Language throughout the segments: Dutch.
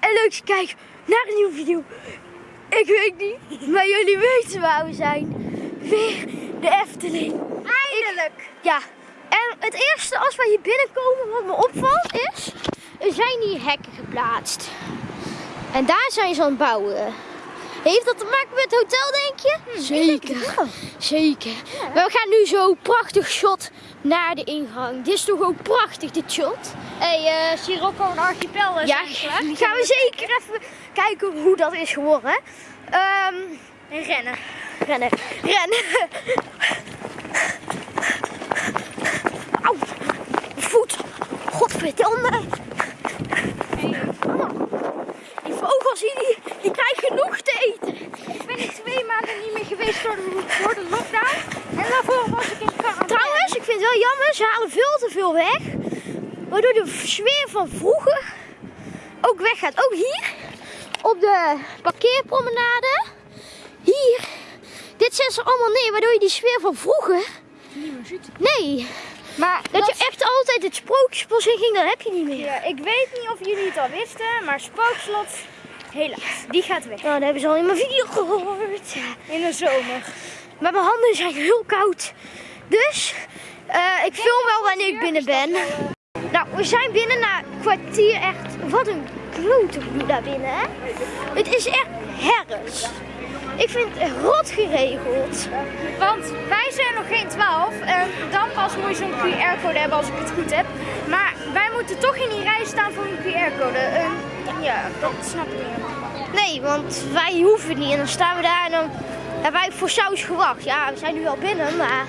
en leuk dat je kijkt naar een nieuwe video. Ik weet niet, maar jullie weten waar we zijn. Weer de Efteling. Eindelijk! Ja, en het eerste als wij hier binnenkomen wat me opvalt is, er zijn hier hekken geplaatst. En daar zijn ze aan het bouwen. Heeft dat te maken met het hotel, denk je? Zeker. Zeker. Maar we gaan nu zo prachtig shot naar de ingang. Dit is toch ook prachtig, dit shot? Hé, hey, uh, Sirocco en Archipel is Ja, gaan we zeker even kijken hoe dat is geworden. Ehm En rennen. rennen, rennen. Auw, voet. Godverdomme. Die vogels hier, die, die krijgen genoeg te eten. Ik ben hier twee maanden niet meer geweest door de, door de lockdown. En daarvoor was ik in quarantaine. Trouwens, ik vind het wel jammer, ze halen veel te veel weg. Waardoor de sfeer van vroeger ook weggaat. Ook hier, op de parkeerpromenade. Hier, dit zetten ze allemaal neer, waardoor je die sfeer van vroeger... Niet meer ziet. Nee, Maar dat je echt altijd het sprookjesbos in ging, dat heb je niet meer. Ja, ik weet niet of jullie het al wisten, maar Spookslot, helaas, die gaat weg. Nou, dat hebben ze al in mijn video gehoord. In de zomer. Maar mijn handen zijn heel koud. Dus, eh, ik film wel wanneer ik binnen ben. Nou, we zijn binnen na een kwartier echt. Wat een klote vloed daar binnen, hè? Het is echt herfst. Ik vind het rot geregeld. Want wij zijn nog geen 12 en dan pas moet je zo'n QR-code hebben als ik het goed heb. Maar wij moeten toch in die rij staan voor een QR-code. Ja, dat snap ik niet. Nee, want wij hoeven het niet. En dan staan we daar en dan hebben wij voor saus gewacht. Ja, we zijn nu al binnen, maar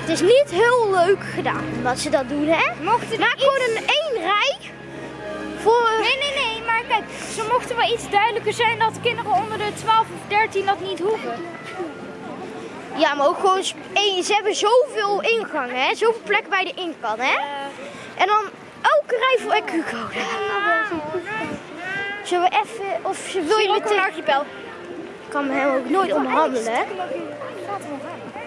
het is niet heel leuk gedaan dat ze dat doen, hè? Mochten Maak iets- gewoon een één rij voor... Nee, nee, nee, maar kijk, ze mochten wel iets duidelijker zijn dat kinderen onder de 12 of 13 dat niet hoeven. Ja, maar ook gewoon. Ze hebben zoveel ingangen, hè? Zoveel plekken bij de ingang, hè? En dan elke rij voor een Q-code. Zullen we even, of ze wil je meteen... Archipel. Ik kan hem ook nooit onderhandelen, hè?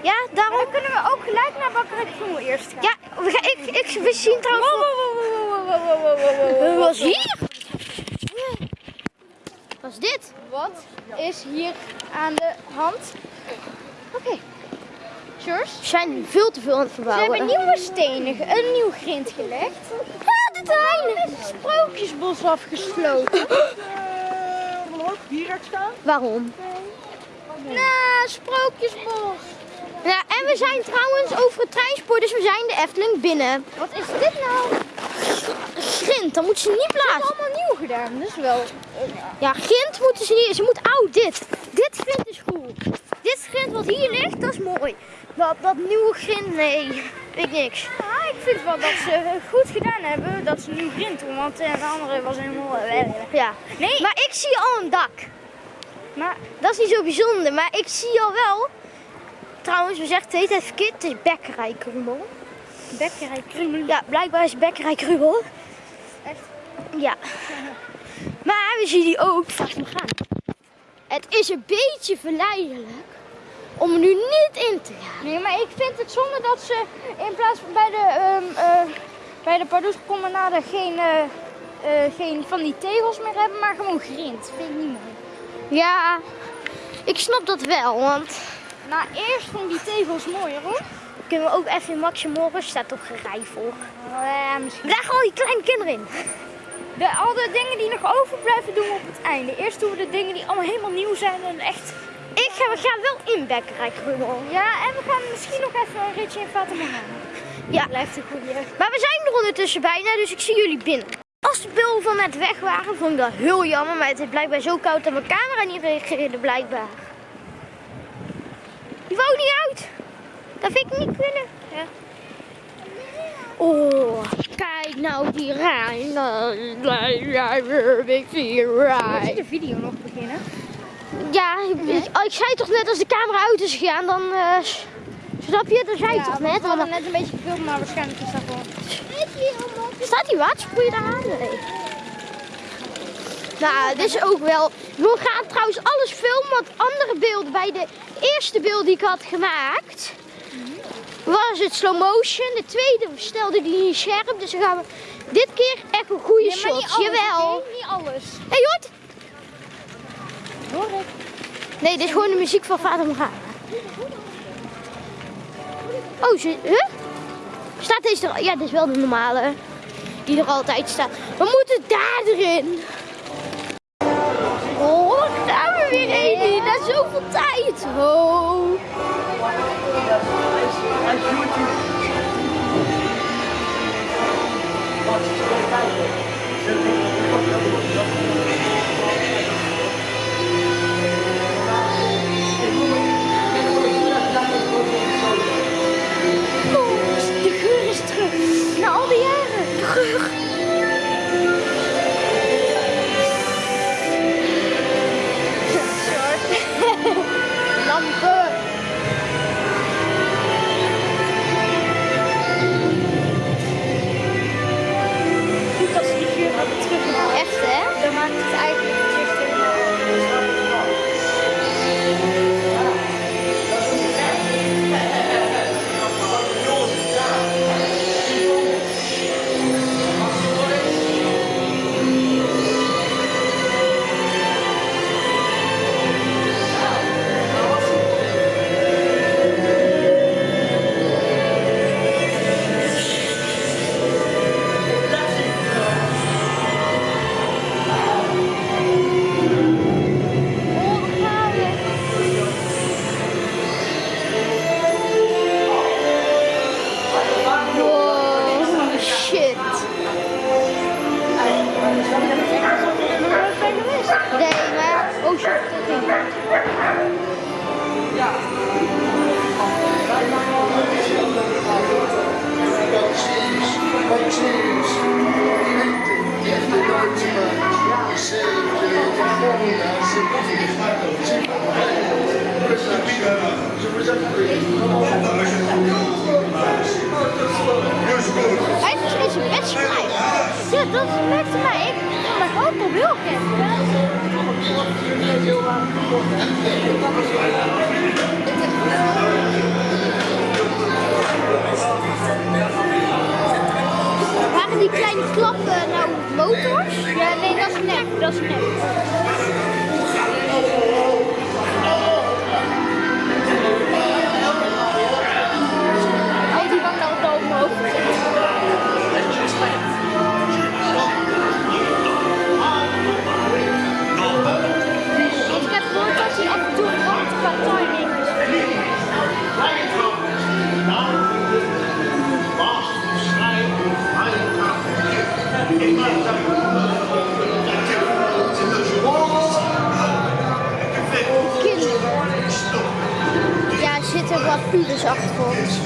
Ja, daarom... dan kunnen we ook gelijk naar Bakkerij Krommel eerst gaan. Ja, we, gaan, ik, ik, we zien trouwens wow, Wat is hier? Wat is dit? Wat is hier aan de hand? Oké. Okay. Cheers. We zijn veel te veel aan het verbouwen. Ze hebben nieuwe stenen, een nieuw grind gelegd. Ah, de trein! is sprookjesbos afgesloten. hier staan? Waarom? Nee, sprookjesbos. Ja, en we zijn trouwens over het treinspoor, dus we zijn de Efteling binnen. Wat is dit nou? Grind, dan moeten ze niet Dat is allemaal nieuw gedaan, dus wel. Ja, grind moeten ze niet. Ze moet oud, dit. Dit grind is goed. Dit grind wat hier ligt, dat is mooi. Dat, dat nieuwe grind, nee. Ik niks. Ja, ik vind wel dat ze goed gedaan hebben dat ze nu grind doen, want eh, de andere was helemaal... eh, Ja. Nee, Maar ik zie al een dak. maar Dat is niet zo bijzonder, maar ik zie al wel. Trouwens, we zeggen de hele tijd verkeerd, het is bekkerij Krummel. Bekkerij Krummel. Ja, blijkbaar is het bekkerij Krummel. Echt? Ja. Maar we zien die ook vast nog gaan. Het is een beetje verleidelijk om er nu niet in te gaan. Nee, maar ik vind het zonde dat ze in plaats van bij de, ehm eh bij de Pardoespromenade geen, eh, eh, geen van die tegels meer hebben, maar gewoon grind. Vind ik niet mooi. Ja, ik snap dat wel, want Nou, eerst vond ik die tegels mooier hoor. Kunnen we ook even in Maxi Morris, staat toch gerij voor. Ja, misschien. Daar gaan al die kleine kinderen in. De, al de dingen die nog overblijven doen we op het einde. Eerst doen we de dingen die allemaal helemaal nieuw zijn en echt... Ik ga, we gaan wel in bekkerij Krummel. Ja, en we gaan misschien nog even een ritje in Morgana. Ja. Blijft een goede. Maar we zijn er ondertussen bijna, dus ik zie jullie binnen. Als de beelden van net weg waren, vond ik dat heel jammer. Maar het is blijkbaar zo koud dat mijn camera niet reageerde, blijkbaar. Die wou niet uit. Dat vind ik niet kunnen. Ja. Oh, kijk nou die rij. Ik zie We rij. de video nog beginnen. Ja, ik, ik- ik zei toch net als de camera uit is gegaan, dan... s- snap je? Dat zei je toch we net? hadden net een beetje gefilmd, maar waarschijnlijk is dat gewoon... Staat die watersproeier daar aan? Nee. Nou, dit is ook wel... We gaan trouwens alles filmen, want andere beelden bij de eerste beeld die ik had gemaakt... was het slow motion. De tweede stelde die niet scherp. Dus dan gaan we dit keer echt een goede maar shot. alles, Jawel. Niet alles. Hé, je hoort? Hoor ik. Nee, dit is gewoon de muziek van Vader Morgana. Oh, ze, huh? Staat deze er? Ja, dit is wel de normale. Die er altijd staat. We moeten daar erin. Oh, daar gaan we weer heen. Na zoveel tijd. Oh. ajude. Pode isso vai cair. Você tem que Merkte mij. Ik ook op heel gek. Waren die kleine klappen nou motors? Ja, nee, dat is nep. Dat is nep. Ja, er zitten wat pubers achter ons.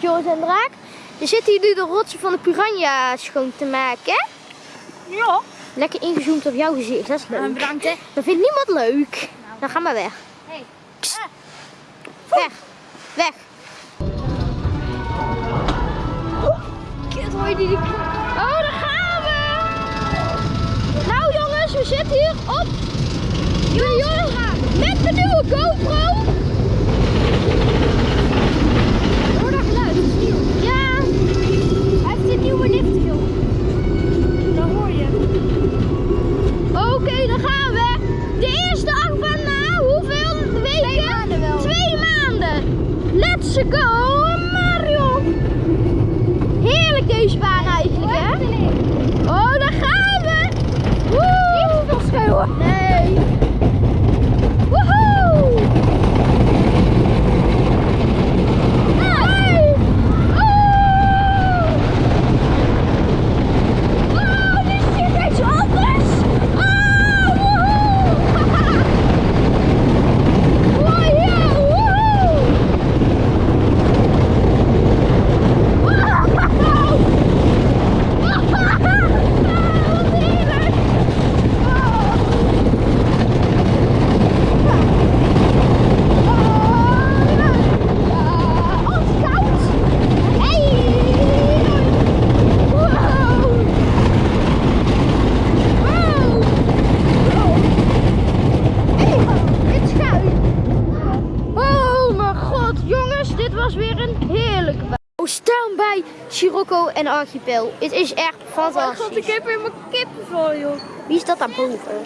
Gaat Joris en Draak. Ze zitten hier nu de rotsen van de piranha schoon te maken. Ja. Lekker ingezoomd op jouw gezicht, dat is leuk. bedankt hè. Dat vindt niemand leuk. Dan ga maar weg. Hey. Weg. Sirocco en Archipel. Het is echt fantastisch. ik heb helemaal kippenvel joh. Wie is dat daarboven?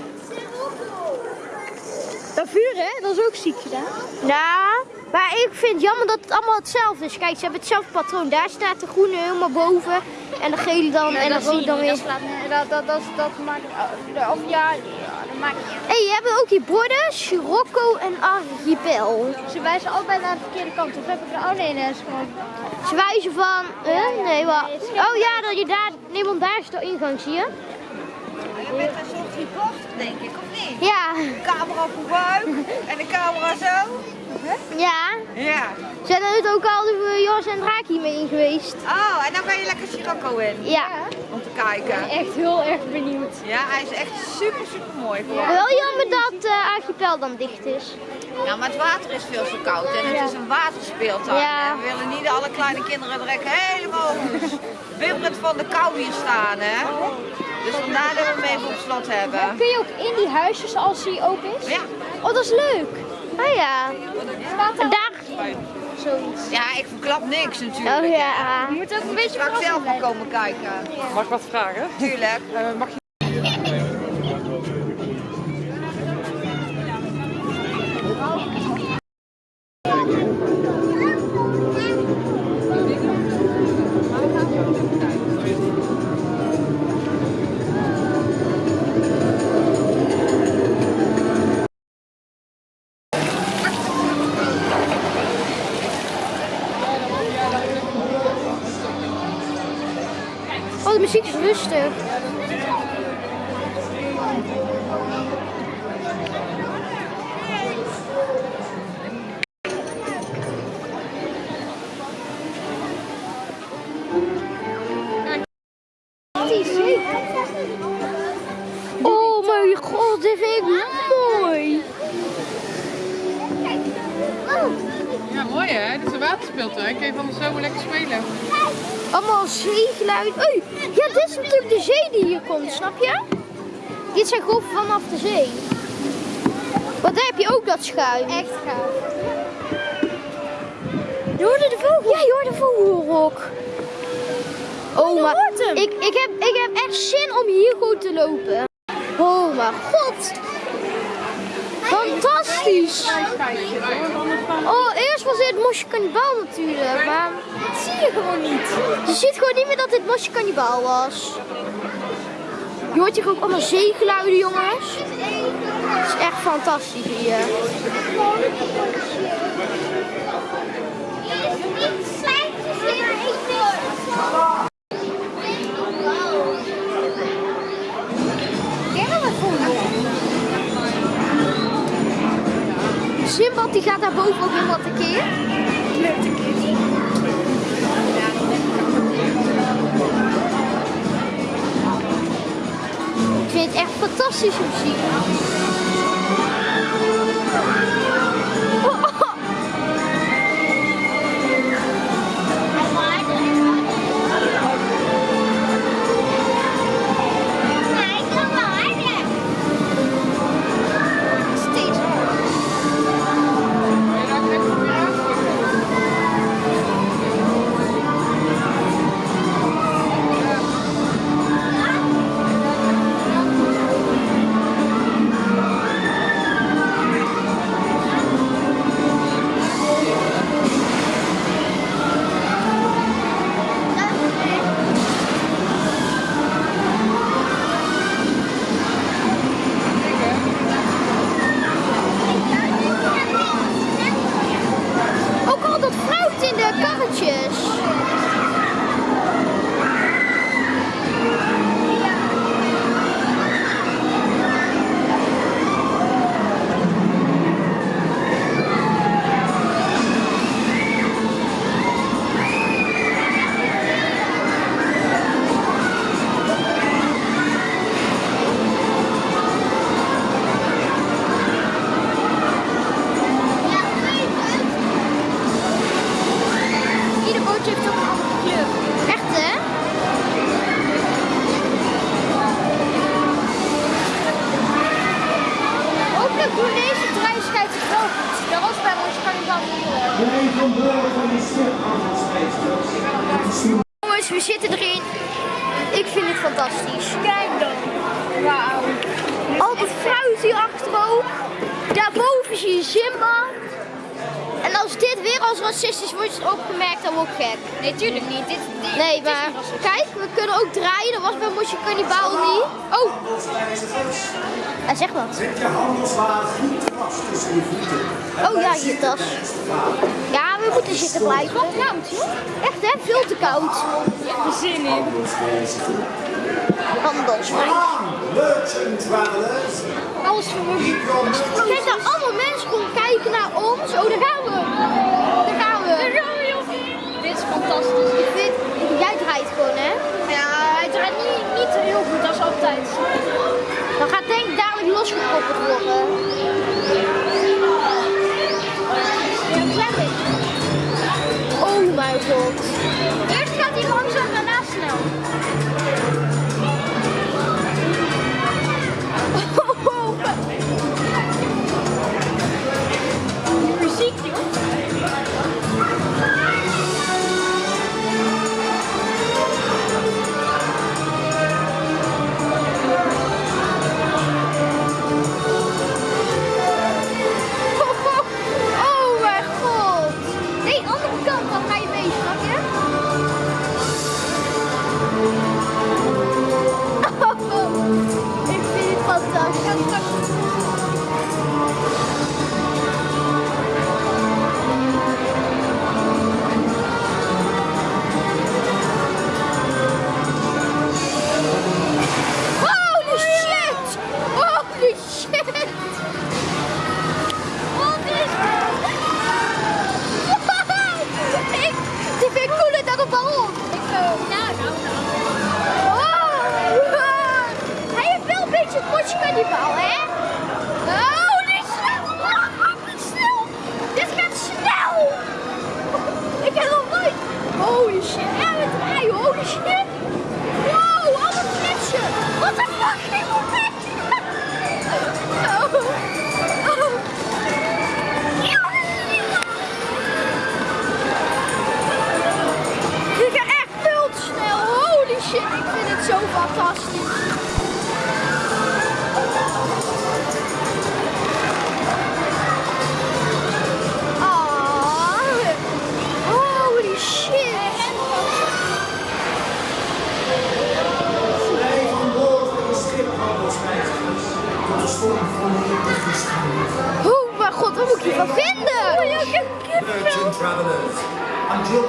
Dat vuur hè, dat is ook ziek gedaan. Ja, maar ik vind het jammer dat het allemaal hetzelfde is. Kijk, ze hebben hetzelfde patroon. Daar staat de groene helemaal boven en de gele dan en de rode dan weer. Dat, dat, dat, dat, dat maakt, of ja, maakt niet uit. Hé, je hebt ook die borden, Sirocco en Archipel. Ze wijzen allebei naar de verkeerde kant. Of heb ik er, oh nee, nee, dat is gewoon... Ze wijzen van? Nee, wat? nee, Oh ja, dat je daar, nee, want daar is de ingang, zie je? Je bent een soort reporter, denk ik, of niet? Ja, Camera vooruit en de camera zo. ja. Ja. Zijn er ook al de Joris en Draak in geweest? Oh, en dan ga je lekker Sirocco in Ja. Om te kijken. Echt heel erg benieuwd. Ja, hij is echt super, super mooi geworden. Wel jammer dat uh, Archipel dan dicht is. Ja, maar het water is veel te koud en het is een waterspeeltuin. Ja. En we willen niet alle kleine kinderen direct helemaal bibberend van de kou hier staan, hè. Dus vandaar dat we hem even op slot hebben. Kun je ook in die huisjes als die open is? Ja. Oh, dat is leuk. Ah ja. Staat daar, zoiets. Ja, ik verklap niks natuurlijk. Oh ja. Je moet ook een beetje Straks zelf maar komen kijken. Mag ik wat vragen? Tuurlijk. Eh, mag je... hè? Een waterspeeltuin. Kun je van de zomer lekker spelen. Allemaal zeegeluid. Oei, ja, dit is natuurlijk de zee die hier komt, snap je? Dit zijn golven vanaf de zee. Want daar heb je ook dat schuim. Echt gaaf. Je hoorde de vogel? Ja, je hoorde de vogelrok. Oh, maar ik, ik, heb, ik heb echt zin om hier gewoon te lopen. Oh mijn god. Fantastisch. Oh, eerst was dit Mosje Kannibaal natuurlijk, maar dat zie je gewoon niet. Je ziet gewoon niet meer dat dit Mosje Kannibaal was. Je hoort hier ook allemaal zeegeluiden, jongens. Het is echt fantastisch hier. Simbad die gaat daar boven ook helemaal tekeer. Ik vind het echt fantastische muziek. Oh, tas. Ja, we moeten zitten blijven. Koud, joh. Echt hè, veel te koud. zin in. Handelswijs. Merchant travelers. Alles vermoeden. Kijk daar allemaal mensen gewoon kijken naar ons. Oh, daar gaan we. Daar gaan we. Dit is fantastisch. Ik vind, jij draait gewoon hè. Ja, hij draait niet, niet heel goed als altijd. Dan gaat denk ik dadelijk losgekoppeld worden. Oh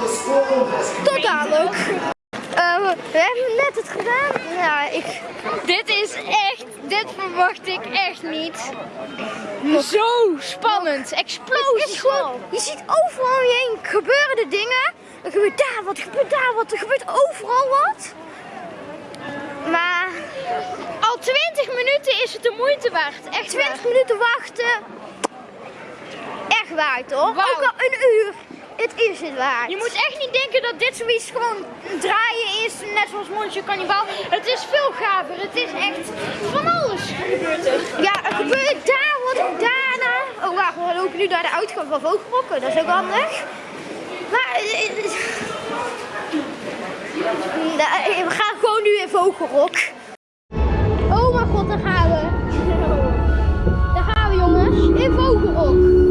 storm has Tot dadelijk. Eh, we hebben net het gedaan. Ja, ik... Dit is echt, dit verwacht ik echt niet. Zo spannend, gewoon, je ziet overal om je heen gebeuren de dingen. Er gebeurt daar wat, er gebeurt daar wat, er gebeurt overal wat. Maar Al 20 minuten is het de moeite waard. Echt 20 minuten wachten. Echt waard hoor. Wauw. Ook al een uur. Het is het waard. Je moet echt niet denken dat dit zoiets gewoon draaien is, net zoals Monster Carnival. Het is veel gaver. Het is echt van alles gebeurt er. Ja, er gebeurt daar wat daarna. Oh wacht, we lopen nu naar de uitgang van Vogelrokken. Dat is ook handig. Maar eh, eh, nou, we gaan gewoon nu in Vogelrok. Oh mijn god, daar gaan we. Daar gaan we jongens, in Vogelrok.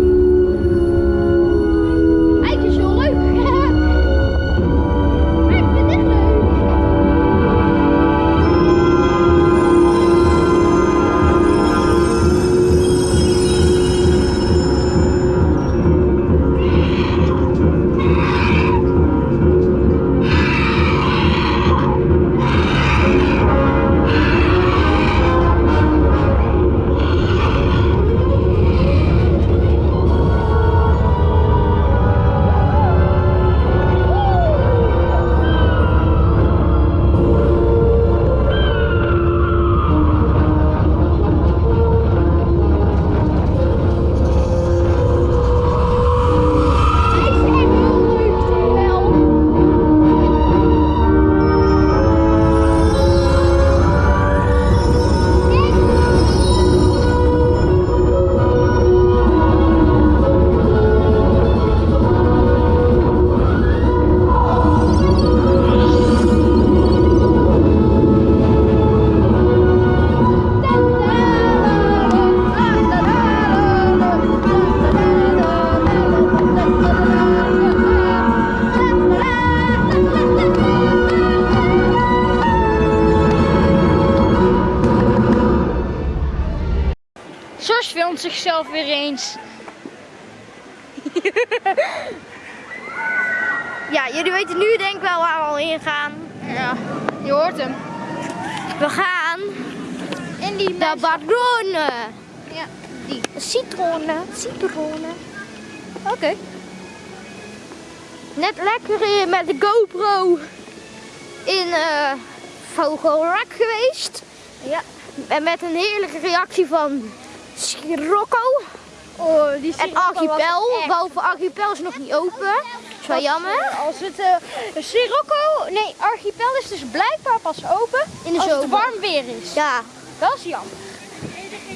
Zichzelf weer eens. Ja, jullie weten nu denk ik wel waar we al in gaan. Ja, je hoort hem. We gaan In die de Baronne. Ja, Die citroenen. Citroenen. Oké. Net lekker met de GoPro in eh Vogelrok geweest. Ja. En met een heerlijke reactie van Scirocco Oh, die en Archipel. Behalve Archipel is nog niet open. Dat is wel jammer. Als het uh, Sirocco, nee, Archipel is dus blijkbaar pas open In de als het warm weer is. Ja, Dat is jammer.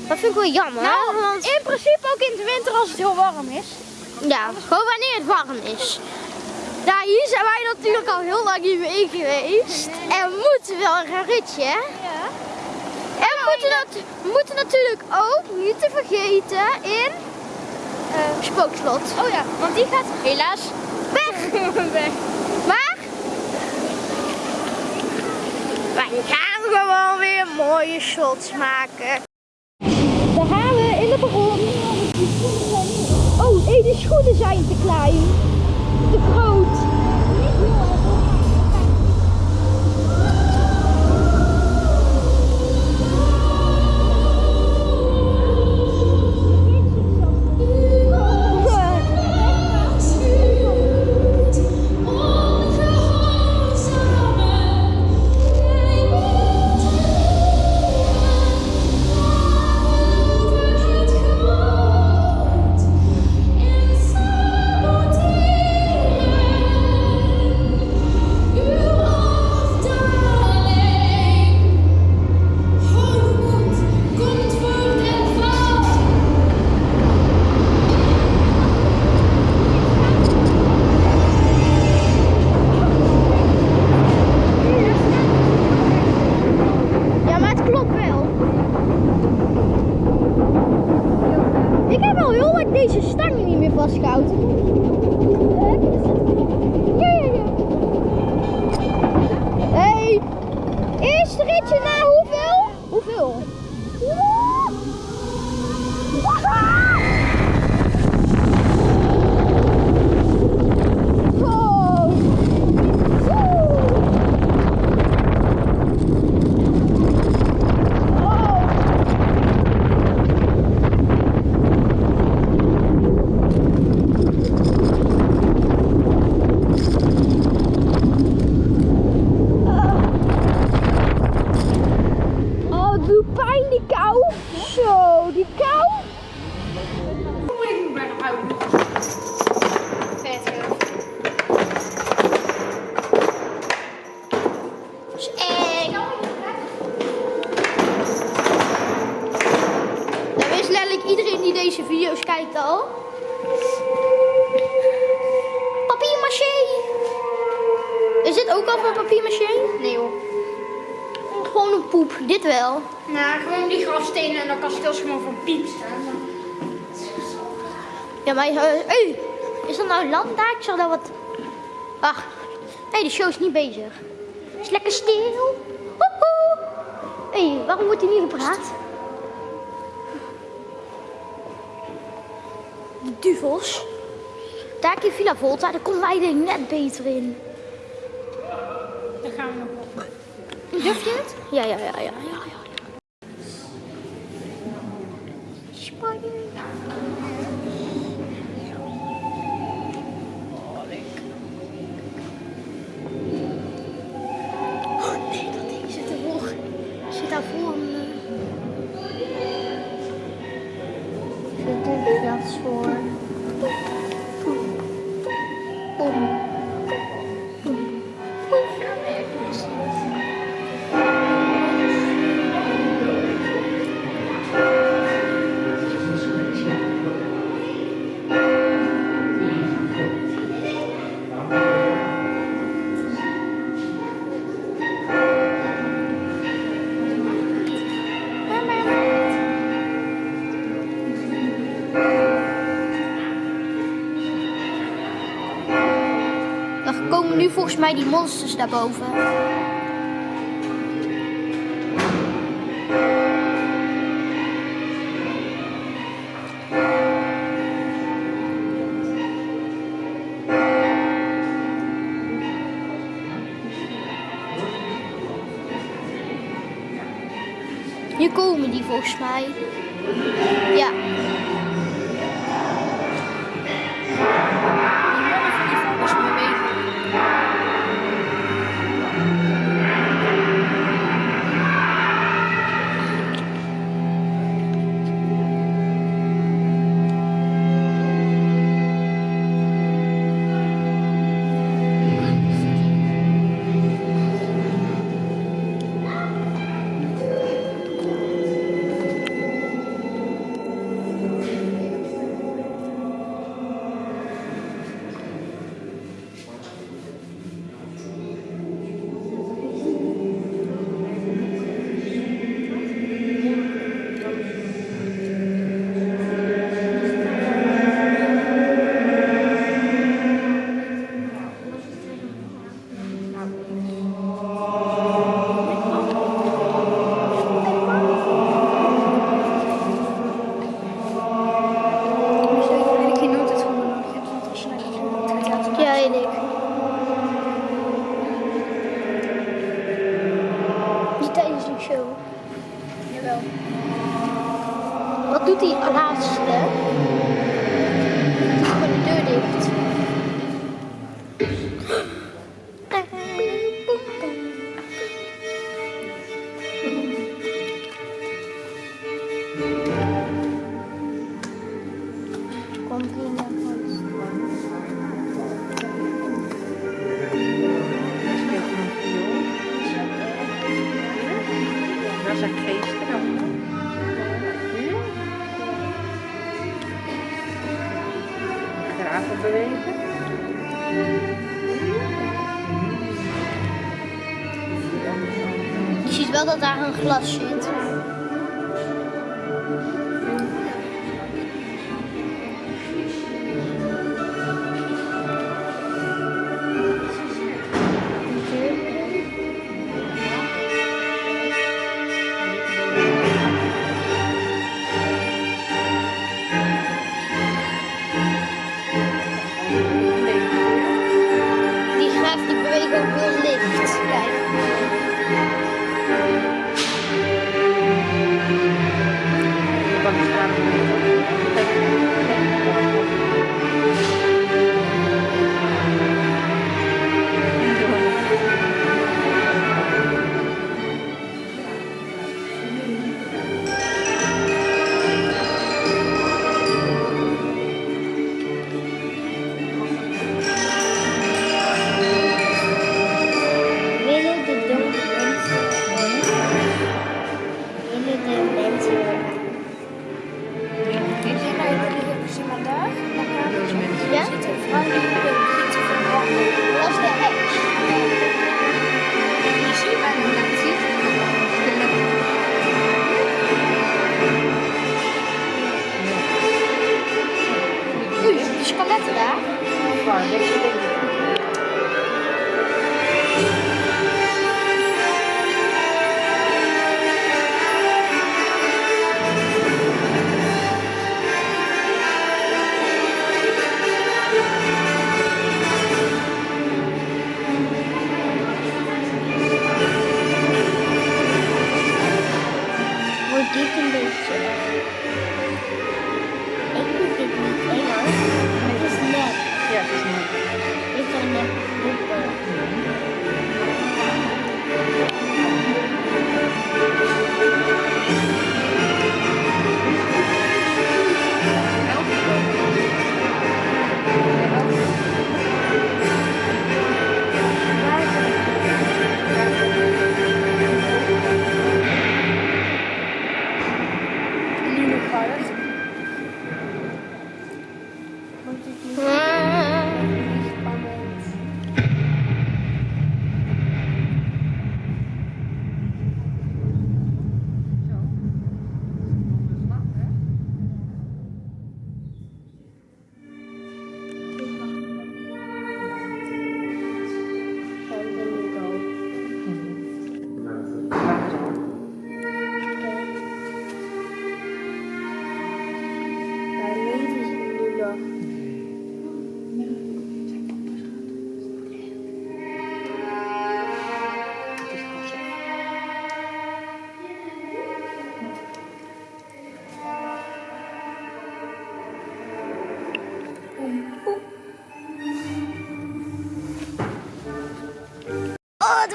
dat vind ik wel jammer. Nou, want, in principe ook in de winter als het heel warm is. ja, gewoon wanneer het warm is. Ja, hier zijn wij natuurlijk al heel lang niet meer in geweest. En we moeten wel een ritje, hè? Ja. En we moeten, we moeten natuurlijk ook niet te vergeten in eh, Spookslot. Oh ja, want die gaat helaas Weg! weg. Maar wij gaan gewoon weer mooie shots maken. Daar gaan we in de bron. Oh, nee, de schoenen zijn te klein. Te groot. Vastgehouden. Poep. Dit wel. Nou, gewoon die grafstenen en dan kan gewoon van piep staan. Ja, maar... hey, is dat nou land daar? Ik zag daar wat... Wacht. Nee, de show is niet bezig. Is lekker stil. Woehoe. Hé, hey, waarom wordt hier niet gepraat? De duvels. Daar je Villa Volta, daar komen wij ik net beter in. Dan gaan we nog het? Ja, ja, ja, ja, ja. ja. Volgens mij die monsters daarboven. Nu komen die volgens mij. Je ziet wel dat daar een glas zit.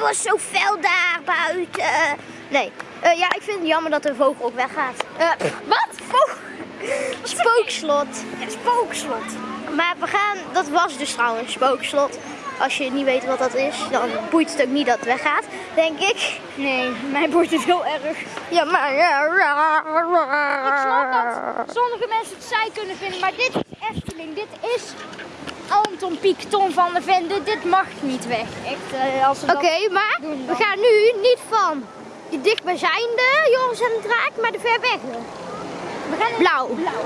Was zo fel daar buiten. Nee, eh, ja, ik vind het jammer dat de vogel ook weggaat. Eh, wat? Vogel? Spookslot. Ja, spookslot. Maar we gaan, dat was dus trouwens spookslot. Als je niet weet wat dat is, dan boeit het ook niet dat het weggaat, denk ik. Nee, mij boeit het heel erg. Ja, maar... Ik snap dat sommige mensen het saai kunnen vinden, maar dit is Efteling. Dit is Anton Tom van der Ven. Dit, mag niet weg. Echt, eh, als we dat- Oké, maar we gaan nu niet van die dichtbijzijnde Joris en de Draak, maar de ver weg. We gaan Blauw. blauw.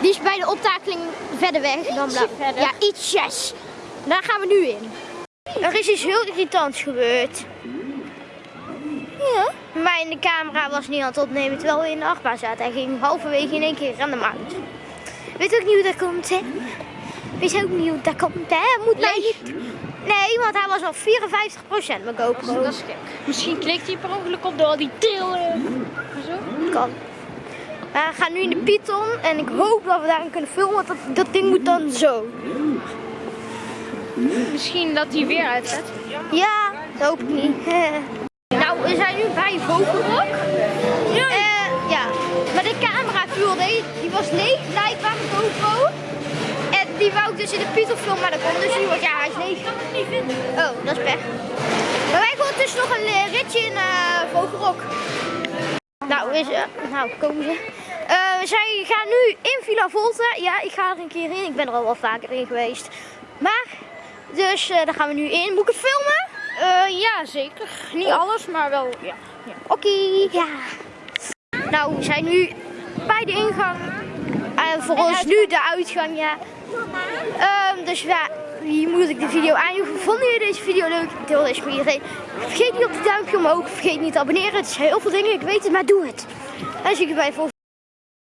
Die is bij de optakeling verder weg dan blauw. verder. Ja, ietsjes. Daar gaan we nu in. Er is iets heel irritants gebeurd. Ja. Maar in de camera was niet aan het opnemen terwijl we in de achtbaan zaten. Hij ging halverwege in één keer random uit. Weet ook niet hoe dat komt, hè? Weet ook niet hoe dat komt, hè? Moet mij niet... Nee, want hij was al 54% mijn GoPro. Dat is gek. Misschien klikt hij per ongeluk op door die trillen. Zo. kan. Maar we gaan nu in de Python en ik hoop dat we daarin kunnen filmen, want dat, dat ding moet dan zo. Misschien dat hij weer uitzet. Ja, dat hoop ik niet. nou, we zijn nu bij Vogelrok. Die wou ik dus in de filmen, maar dat kon dus niet, want ja, hij is leeg. kan het niet vinden. Oh, dat is pech. Maar wij gaan dus nog een eh, ritje in eh Vogelrok. Nou, is, nou, komen ze. Eh, zij gaan nu in Villa Volta. Ja, ik ga er een keer in. Ik ben er al wel vaker in geweest. Maar, dus eh, daar gaan we nu in. Moet ik het filmen? Ja, zeker. Niet alles, maar wel. Ja. Oké, ja. Nou, we zijn nu bij de ingang. En voor ons nu de uitgang, ja. Ehm, dus ja, hier moet ik de video eindigen. Vonden jullie deze video leuk? Deel deze met iedereen. Vergeet niet op de duimpje omhoog. Vergeet niet te abonneren. Het zijn heel veel dingen, ik weet het, maar doe het. En zie ik je bij de volgende.